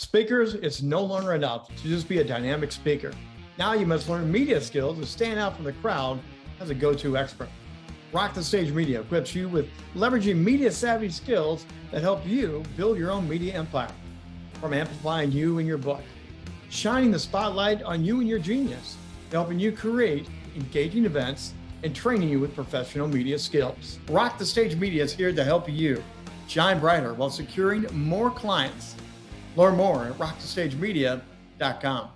Speakers, it's no longer enough to just be a dynamic speaker. Now you must learn media skills to stand out from the crowd as a go-to expert. Rock the Stage Media equips you with leveraging media savvy skills that help you build your own media empire. From amplifying you and your book, shining the spotlight on you and your genius, helping you create engaging events and training you with professional media skills. Rock the Stage Media is here to help you shine brighter while securing more clients Learn more at rockthestagemedia.com.